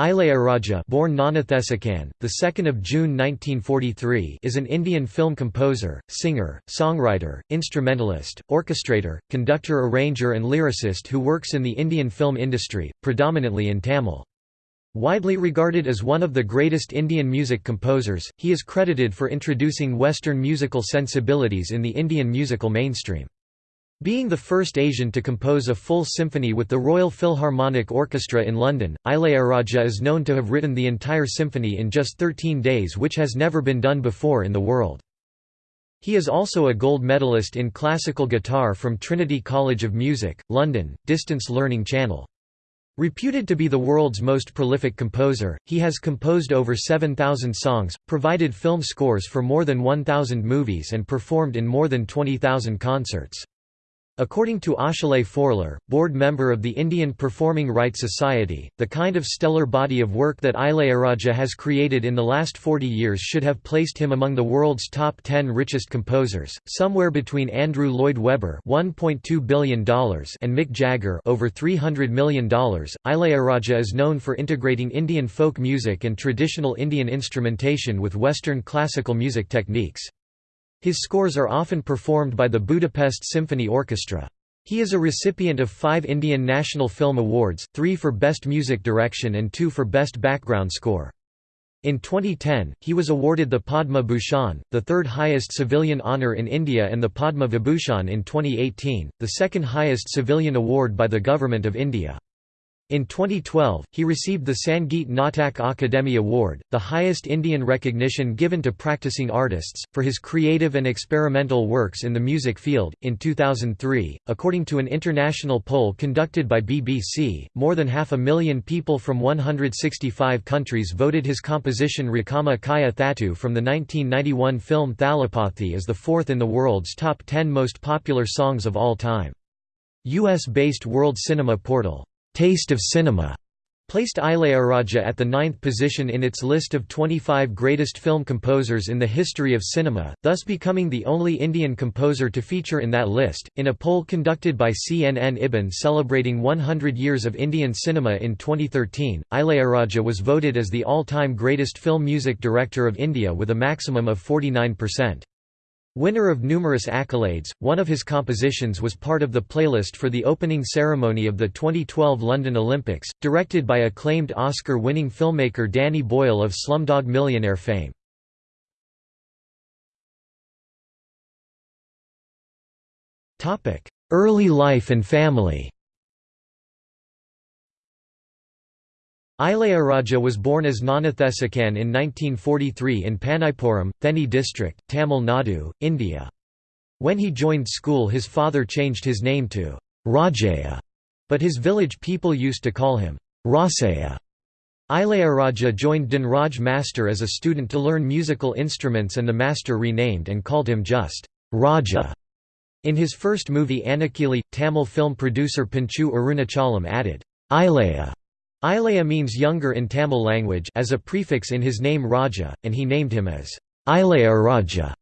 Ilaiyaraaja born the 2nd of June 1943 is an Indian film composer, singer, songwriter, instrumentalist, orchestrator, conductor arranger and lyricist who works in the Indian film industry, predominantly in Tamil. Widely regarded as one of the greatest Indian music composers, he is credited for introducing Western musical sensibilities in the Indian musical mainstream. Being the first Asian to compose a full symphony with the Royal Philharmonic Orchestra in London, Ilaiyaraaja is known to have written the entire symphony in just 13 days which has never been done before in the world. He is also a gold medalist in classical guitar from Trinity College of Music, London, Distance Learning Channel. Reputed to be the world's most prolific composer, he has composed over 7,000 songs, provided film scores for more than 1,000 movies and performed in more than 20,000 concerts. According to Achille Forler, board member of the Indian Performing Rights Society, the kind of stellar body of work that Ilaiyaraaja has created in the last 40 years should have placed him among the world's top 10 richest composers, somewhere between Andrew Lloyd Webber $1.2 billion and Mick Jagger over $300 million. Ilaiyaraaja is known for integrating Indian folk music and traditional Indian instrumentation with Western classical music techniques. His scores are often performed by the Budapest Symphony Orchestra. He is a recipient of five Indian National Film Awards, three for Best Music Direction and two for Best Background Score. In 2010, he was awarded the Padma Bhushan, the third highest civilian honour in India and the Padma Vibhushan in 2018, the second highest civilian award by the Government of India. In 2012, he received the Sangeet Natak Akademi Award, the highest Indian recognition given to practicing artists, for his creative and experimental works in the music field. In 2003, according to an international poll conducted by BBC, more than half a million people from 165 countries voted his composition Rakama Kaya Thattu from the 1991 film Thalapathy as the fourth in the world's top 10 most popular songs of all time. US-based World Cinema Portal Taste of Cinema placed Ilaiyaraaja at the ninth position in its list of 25 greatest film composers in the history of cinema, thus becoming the only Indian composer to feature in that list. In a poll conducted by CNN IBN celebrating 100 years of Indian cinema in 2013, Ilaiyaraaja was voted as the all-time greatest film music director of India with a maximum of 49%. Winner of numerous accolades, one of his compositions was part of the playlist for the opening ceremony of the 2012 London Olympics, directed by acclaimed Oscar-winning filmmaker Danny Boyle of Slumdog Millionaire fame. Early life and family Ilaiyaraaja was born as Gnanadesikan in 1943 in Pannaipuram, Theni district, Tamil Nadu, India. When he joined school his father changed his name to Rajaya, but his village people used to call him Rasaya. Ilaiyaraaja joined Dhanraj Master as a student to learn musical instruments and the master renamed and called him just Raja. In his first movie Annakili, Tamil film producer Panchu Arunachalam added Ilaya Ilaya means younger in Tamil language as a prefix in his name Raja, and he named him as Ilaiyaraaja.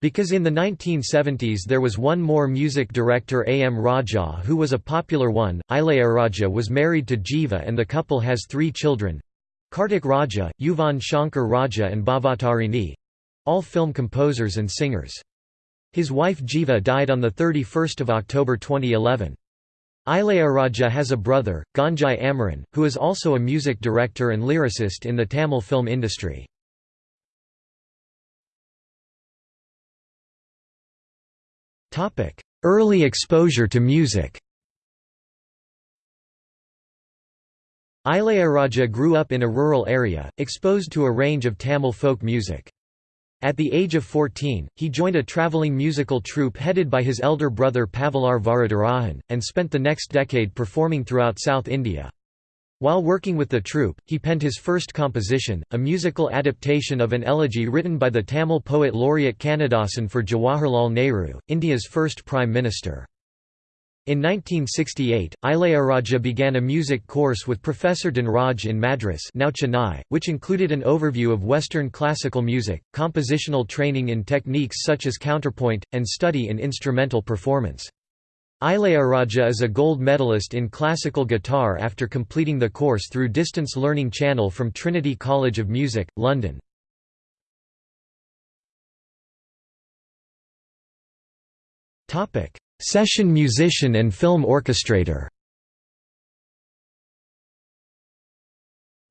Because in the 1970s there was one more music director A. M. Raja who was a popular one, Ilaiyaraaja was married to Jiva and the couple has three children Kartik Raja, Yuvan Shankar Raja and Bhavatarini—all film composers and singers. His wife Jiva died on 31 October 2011. Ilaiyaraaja has a brother, Gangai Amaran, who is also a music director and lyricist in the Tamil film industry. Early exposure to music Ilaiyaraaja grew up in a rural area, exposed to a range of Tamil folk music. At the age of 14, he joined a travelling musical troupe headed by his elder brother Pavalar Varadarajan, and spent the next decade performing throughout South India. While working with the troupe, he penned his first composition, a musical adaptation of an elegy written by the Tamil poet laureate Kannadasan for Jawaharlal Nehru, India's first Prime Minister. In 1968, Ilaiyaraaja began a music course with Professor Dhanraj in Madras now Chennai, which included an overview of Western classical music, compositional training in techniques such as counterpoint, and study in instrumental performance. Ilaiyaraaja is a gold medalist in classical guitar after completing the course through distance learning channel from Trinity College of Music, London. Session musician and film orchestrator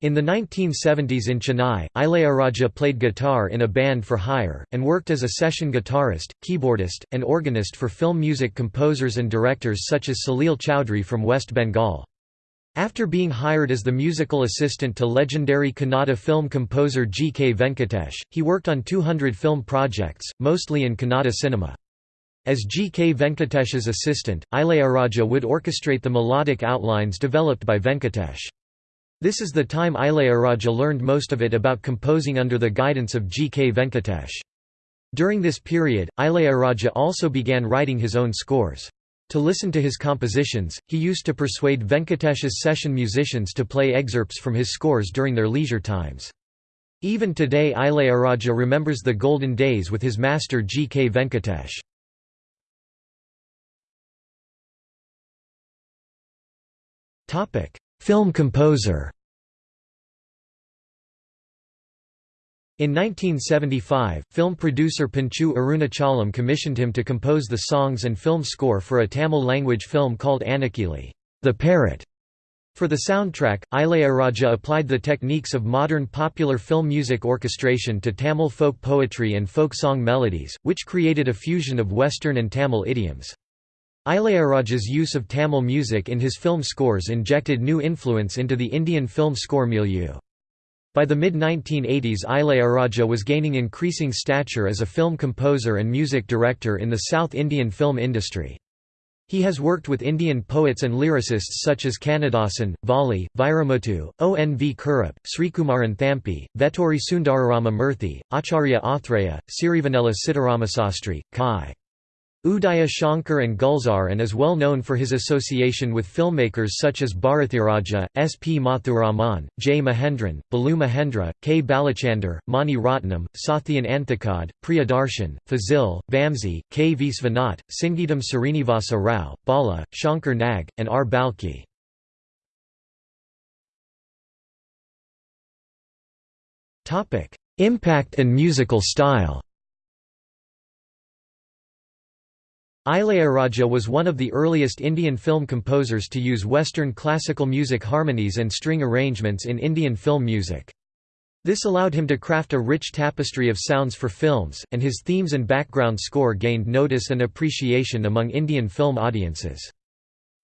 In the 1970s in Chennai, Ilaiyaraaja played guitar in a band for hire, and worked as a session guitarist, keyboardist, and organist for film music composers and directors such as Salil Chowdhury from West Bengal. After being hired as the musical assistant to legendary Kannada film composer G. K. Venkatesh, he worked on 200 film projects, mostly in Kannada cinema. As G. K. Venkatesh's assistant, Ilaiyaraaja would orchestrate the melodic outlines developed by Venkatesh. This is the time Ilaiyaraaja learned most of it about composing under the guidance of G. K. Venkatesh. During this period, Ilaiyaraaja also began writing his own scores. To listen to his compositions, he used to persuade Venkatesh's session musicians to play excerpts from his scores during their leisure times. Even today Ilaiyaraaja remembers the golden days with his master G. K. Venkatesh. Film composer In 1975, film producer Panchu Arunachalam commissioned him to compose the songs and film score for a Tamil-language film called Annakili, The Parrot. For the soundtrack, Ilaiyaraaja applied the techniques of modern popular film music orchestration to Tamil folk poetry and folk song melodies, which created a fusion of Western and Tamil idioms. Ilaiyaraaja's use of Tamil music in his film scores injected new influence into the Indian film score milieu. By the mid-1980s Ilaiyaraaja was gaining increasing stature as a film composer and music director in the South Indian film industry. He has worked with Indian poets and lyricists such as Kannadasan, Valli, Vairamuthu, O. N. V. Kurup, Srikumaran Thampi, Veturi Sundararama Murthy, Acharya Athreya, Sirivennela Sitaramasastri, Kai. Udaya Shankar and Gulzar and is well known for his association with filmmakers such as Bharathiraja, S. P. Muthuraman, J. Mahendran, Balu Mahendra, K. Balachander, Mani Ratnam, Sathyan Anthikad, Priyadarshan, Fazil, Vamsi, K. Visvanath, Singeetam Srinivasa Rao, Bala, Shankar Nag, and R. Balki. Impact and musical style Ilaiyaraaja was one of the earliest Indian film composers to use Western classical music harmonies and string arrangements in Indian film music. This allowed him to craft a rich tapestry of sounds for films, and his themes and background score gained notice and appreciation among Indian film audiences.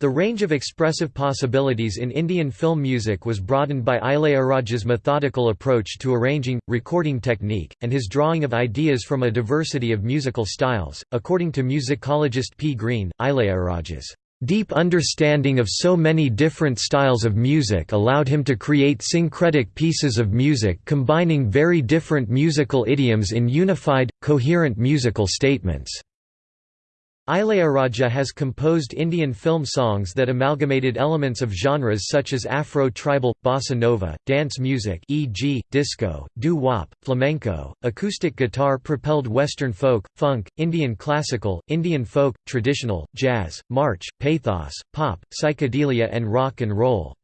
The range of expressive possibilities in Indian film music was broadened by Ilaiyaraaja's methodical approach to arranging, recording technique, and his drawing of ideas from a diversity of musical styles. According to musicologist P. Green, Ilaiyaraaja's deep understanding of so many different styles of music allowed him to create syncretic pieces of music combining very different musical idioms in unified, coherent musical statements. Ilaiyaraaja has composed Indian film songs that amalgamated elements of genres such as Afro-tribal, bossa nova, dance music e.g., disco, doo-wop, flamenco, acoustic guitar-propelled Western folk, funk, Indian classical, Indian folk, traditional, jazz, march, pathos, pop, psychedelia and rock and roll.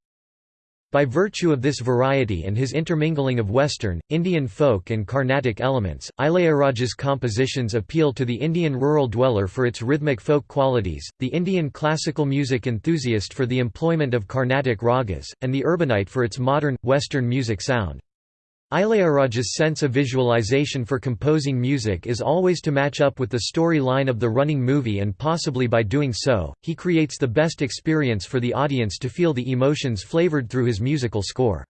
By virtue of this variety and his intermingling of Western, Indian folk and Carnatic elements, Ilaiyaraaja's compositions appeal to the Indian rural dweller for its rhythmic folk qualities, the Indian classical music enthusiast for the employment of Carnatic ragas, and the urbanite for its modern, Western music sound. Ilaiyaraaja's sense of visualization for composing music is always to match up with the story line of the running movie and possibly by doing so, he creates the best experience for the audience to feel the emotions flavored through his musical score.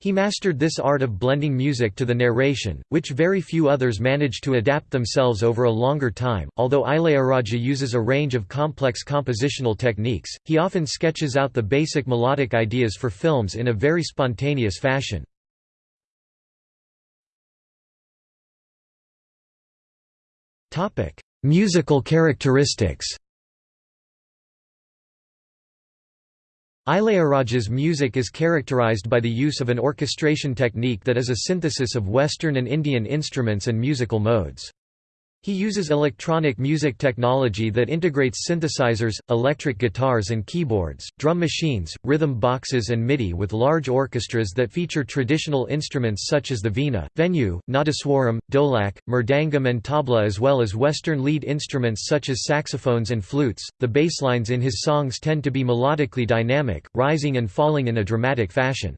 He mastered this art of blending music to the narration, which very few others manage to adapt themselves over a longer time. Although Ilaiyaraaja uses a range of complex compositional techniques, he often sketches out the basic melodic ideas for films in a very spontaneous fashion. Musical characteristics Ilaiyaraaja's music is characterized by the use of an orchestration technique that is a synthesis of Western and Indian instruments and musical modes. He uses electronic music technology that integrates synthesizers, electric guitars and keyboards, drum machines, rhythm boxes and MIDI with large orchestras that feature traditional instruments such as the veena, venu, nadaswaram, dholak, mridangam and tabla as well as Western lead instruments such as saxophones and flutes. The basslines in his songs tend to be melodically dynamic, rising and falling in a dramatic fashion.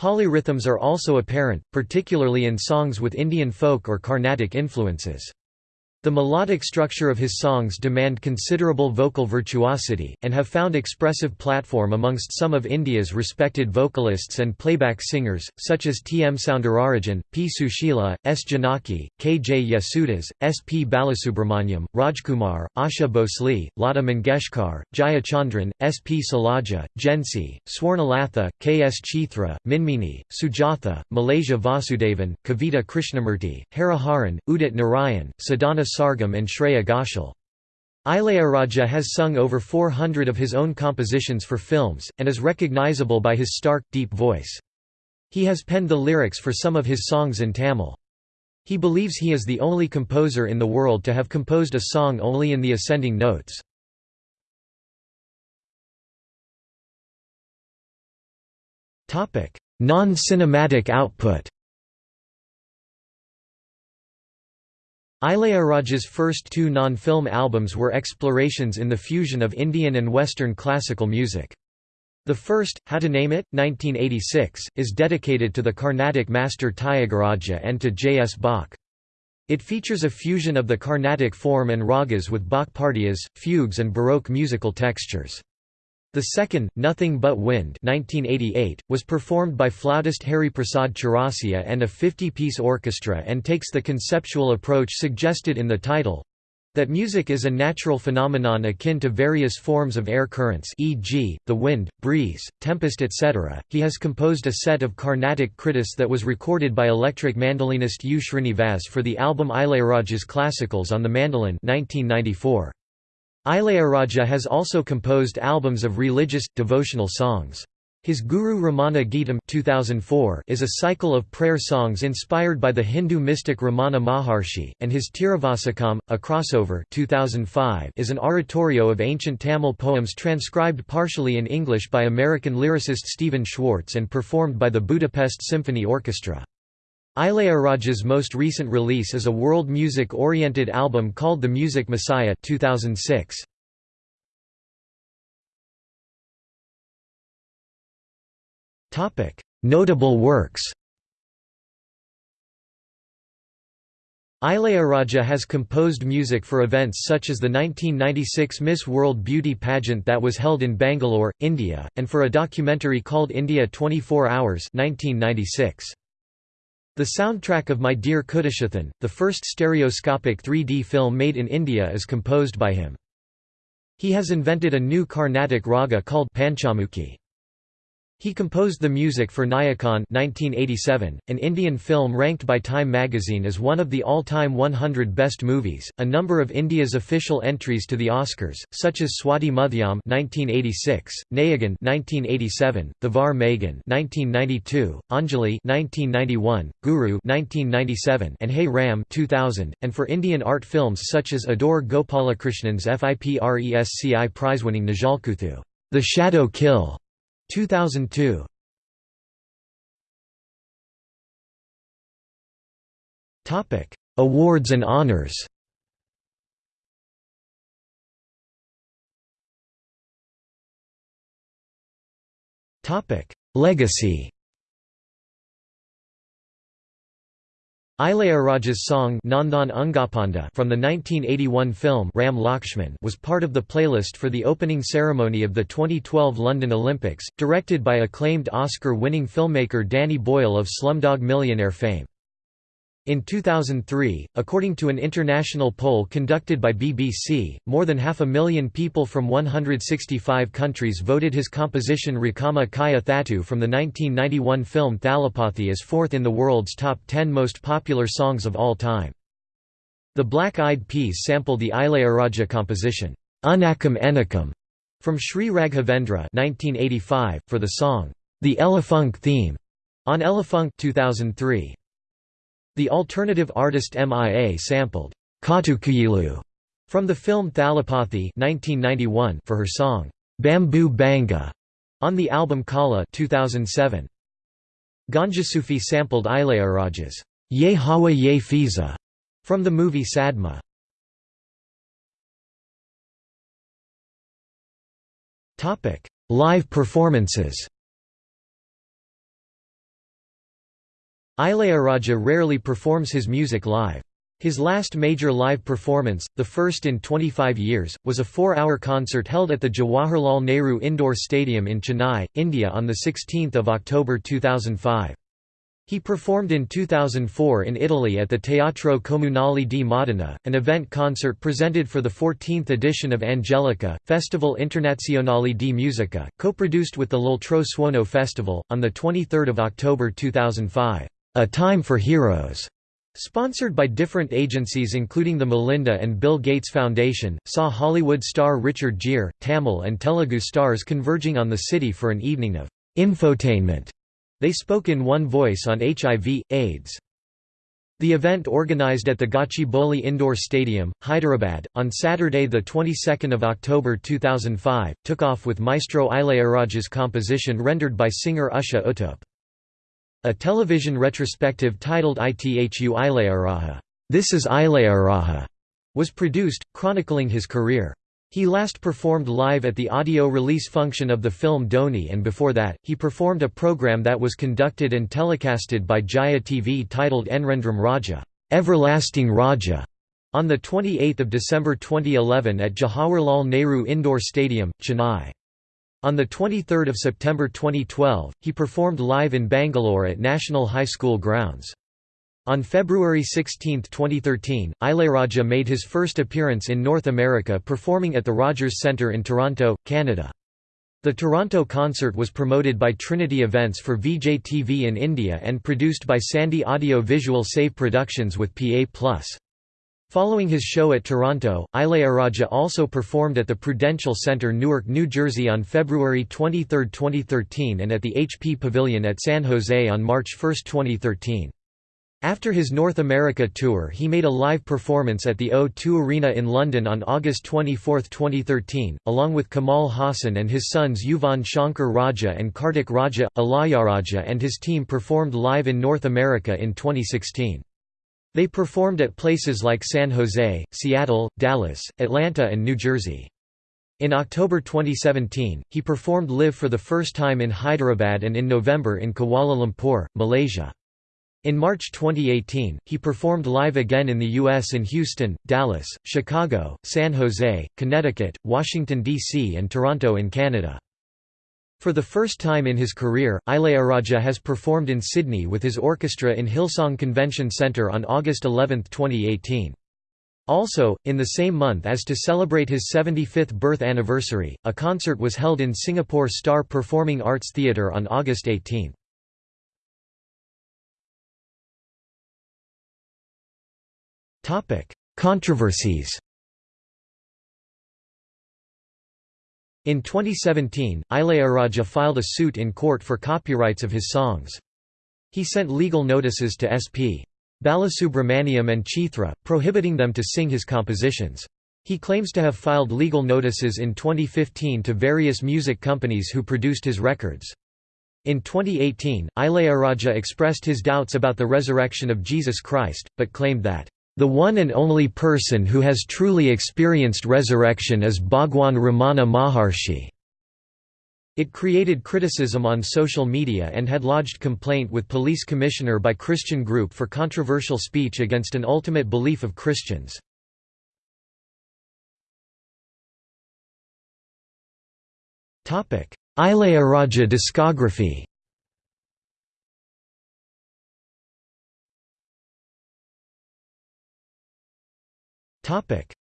Polyrhythms are also apparent, particularly in songs with Indian folk or Carnatic influences. The melodic structure of his songs demand considerable vocal virtuosity, and have found expressive platform amongst some of India's respected vocalists and playback singers, such as T. M. Soundararajan, P. Susheela, S. Janaki, K. J. Yesudas, S. P. Balasubramanyam, Rajkumar, Asha Bhosle, Lata Mangeshkar, Jaya Chandran, S. P. Shailaja, Jhansi, Swarnalatha, K. S. Chithra, Minmini, Sujatha, Malaysia Vasudevan, Kavita Krishnamurti, Hariharan, Udit Narayan, Sadhana Sargam and Shreya Ghoshal. Ilaiyaraaja has sung over 400 of his own compositions for films, and is recognizable by his stark, deep voice. He has penned the lyrics for some of his songs in Tamil. He believes he is the only composer in the world to have composed a song only in the ascending notes. Non-cinematic output Ilaiyaraaja's first two non-film albums were explorations in the fusion of Indian and Western classical music. The first, How to Name It, 1986, is dedicated to the Carnatic master Tyagaraja and to J. S. Bach. It features a fusion of the Carnatic form and ragas with Bach partitas, fugues and Baroque musical textures. The second, Nothing But Wind 1988, was performed by flautist Hari Prasad Chaurasia and a 50-piece orchestra and takes the conceptual approach suggested in the title—that music is a natural phenomenon akin to various forms of air currents e.g., the wind, breeze, tempest etc. He has composed a set of Carnatic kritis that was recorded by electric mandolinist U. Srinivas for the album Ilaiyaraaja's Classicals on the Mandolin 1994. Ilaiyaraaja has also composed albums of religious, devotional songs. His Guru Ramana Geetam 2004 is a cycle of prayer songs inspired by the Hindu mystic Ramana Maharshi, and his Tiruvasakam, a crossover 2005 is an oratorio of ancient Tamil poems transcribed partially in English by American lyricist Stephen Schwartz and performed by the Budapest Symphony Orchestra. Ilaiyaraaja's most recent release is a world music-oriented album called The Music Messiah 2006. Notable works Ilaiyaraaja has composed music for events such as the 1996 Miss World Beauty pageant that was held in Bangalore, India, and for a documentary called India 24 Hours 1996. The soundtrack of My Dear Kuttichathan, the first stereoscopic 3D film made in India is composed by him. He has invented a new Carnatic raga called Panchamukhi. He composed the music for Nayakan 1987, an Indian film ranked by Time magazine as one of the all-time 100 best movies. A number of India's official entries to the Oscars, such as Swathi Muthyam 1986, Nayagan 1987, Thevar Magan 1992, Anjali 1991, Guru 1997, and Hey Ram 2000, and for Indian art films such as Adoor Gopalakrishnan's FIPRESCI prize-winning Nizhalkuthu, The Shadow Kill 2002 Topic: Awards and honors. Topic: Legacy. Ilaiyaraaja's song Nandhan Ungapanda from the 1981 film Ram Lakshman was part of the playlist for the opening ceremony of the 2012 London Olympics, directed by acclaimed Oscar-winning filmmaker Danny Boyle of Slumdog Millionaire fame. In 2003, according to an international poll conducted by BBC, more than half a million people from 165 countries voted his composition Rakama Kaya Thattu from the 1991 film Thalapathy as fourth in the world's top 10 most popular songs of all time. The Black Eyed Peas sampled the Ilaiyaraaja composition, Unakam Enakam, from Sri Raghavendra 1985, for the song, The Elefunk Theme, on Elefunk 2003. The alternative artist MIA sampled, Kaattukuyilu from the film Thalapathy 1991 for her song, Bamboo Banga, on the album Kala 2007. Gonjasufi sampled Ilaiyaraaja's Ye Hawa Ye Fiza from the movie Sadma. Live performances Ilaiyaraaja rarely performs his music live. His last major live performance, the first in 25 years, was a four-hour concert held at the Jawaharlal Nehru Indoor Stadium in Chennai, India on 16 October 2005. He performed in 2004 in Italy at the Teatro Comunale di Modena, an event concert presented for the 14th edition of Angelica, Festival Internazionale di Musica, co-produced with the L'Altro Suono Festival, on 23 October 2005. A Time for Heroes Sponsored by different agencies including the Melinda and Bill Gates Foundation, saw Hollywood star Richard Gere, Tamil and Telugu stars converging on the city for an evening of infotainment. They spoke in one voice on HIV, AIDS. The event organized at the Gachibowli Indoor Stadium, Hyderabad, on Saturday the 22nd of October 2005, took off with Maestro Ilaiyaraaja's composition rendered by singer Usha Uttup. A television retrospective titled Ithu Ilaiyaraja This is Ilaiyaraja, was produced, chronicling his career. He last performed live at the audio release function of the film Dhoni and before that, he performed a program that was conducted and telecasted by Jaya TV titled Endrendrum Raja Everlasting Raja", on 28 December 2011 at Jawaharlal Nehru Indoor Stadium, Chennai. On 23 September 2012, he performed live in Bangalore at National High School grounds. On February 16, 2013, Ilaiyaraaja made his first appearance in North America performing at the Rogers Centre in Toronto, Canada. The Toronto concert was promoted by Trinity Events for VJ TV in India and produced by Sandy Audio Visual Save Productions with PA+. Following his show at Toronto, Ilaiyaraaja also performed at the Prudential Center Newark, New Jersey on February 23, 2013 and at the HP Pavilion at San Jose on March 1, 2013. After his North America tour he made a live performance at the O2 Arena in London on August 24, 2013, along with Kamal Haasan and his sons Yuvan Shankar Raja and Kartik Raja. Ilaiyaraaja and his team performed live in North America in 2016. They performed at places like San Jose, Seattle, Dallas, Atlanta and New Jersey. In October 2017, he performed live for the first time in Hyderabad and in November in Kuala Lumpur, Malaysia. In March 2018, he performed live again in the U.S. in Houston, Dallas, Chicago, San Jose, Connecticut, Washington, D.C. and Toronto in Canada. For the first time in his career, Ilayaraja has performed in Sydney with his orchestra in Hillsong Convention Centre on August 11, 2018. Also, in the same month as to celebrate his 75th birth anniversary, a concert was held in Singapore Star Performing Arts Theatre on August 18. Controversies In 2017, Ilaiyaraaja filed a suit in court for copyrights of his songs. He sent legal notices to S.P. Balasubramaniam and Chithra, prohibiting them to sing his compositions. He claims to have filed legal notices in 2015 to various music companies who produced his records. In 2018, Ilaiyaraaja expressed his doubts about the resurrection of Jesus Christ, but claimed that the one and only person who has truly experienced resurrection is Bhagwan Ramana Maharshi. It created criticism on social media and had lodged complaint with police commissioner by Christian group for controversial speech against an ultimate belief of Christians. Ilaiyaraaja discography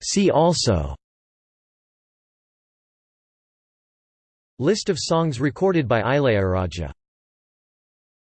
See also. List of songs recorded by Ilaiyaraaja